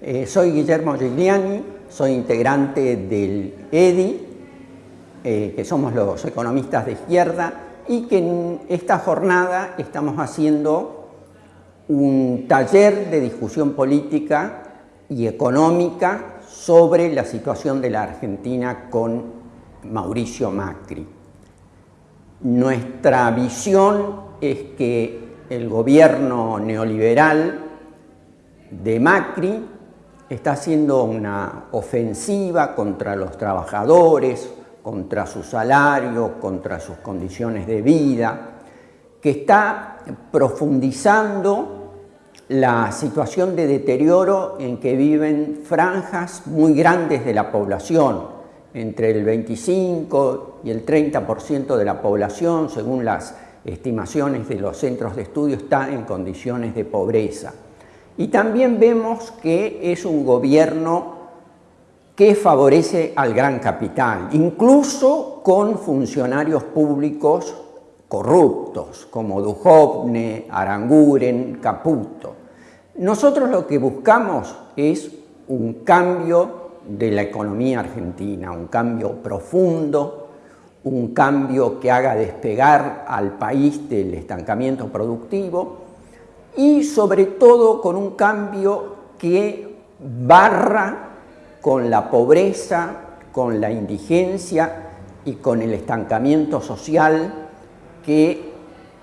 Eh, soy Guillermo Gigliani, soy integrante del EDI, eh, que somos los economistas de izquierda, y que en esta jornada estamos haciendo un taller de discusión política y económica sobre la situación de la Argentina con Mauricio Macri. Nuestra visión es que el gobierno neoliberal de Macri está haciendo una ofensiva contra los trabajadores, contra su salario, contra sus condiciones de vida, que está profundizando la situación de deterioro en que viven franjas muy grandes de la población, entre el 25 y el 30% de la población, según las estimaciones de los centros de estudio, está en condiciones de pobreza. Y también vemos que es un gobierno que favorece al gran capital, incluso con funcionarios públicos corruptos, como Duhovne, Aranguren, Caputo. Nosotros lo que buscamos es un cambio de la economía argentina, un cambio profundo, un cambio que haga despegar al país del estancamiento productivo y sobre todo con un cambio que barra con la pobreza, con la indigencia y con el estancamiento social que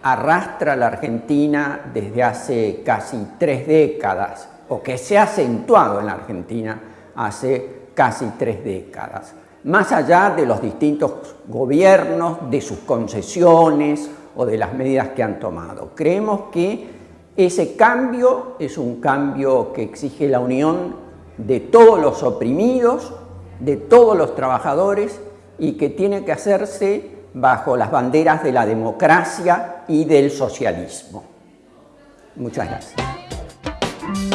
arrastra a la Argentina desde hace casi tres décadas o que se ha acentuado en la Argentina hace casi tres décadas. Más allá de los distintos gobiernos, de sus concesiones o de las medidas que han tomado. Creemos que ese cambio es un cambio que exige la unión de todos los oprimidos, de todos los trabajadores y que tiene que hacerse bajo las banderas de la democracia y del socialismo. Muchas gracias.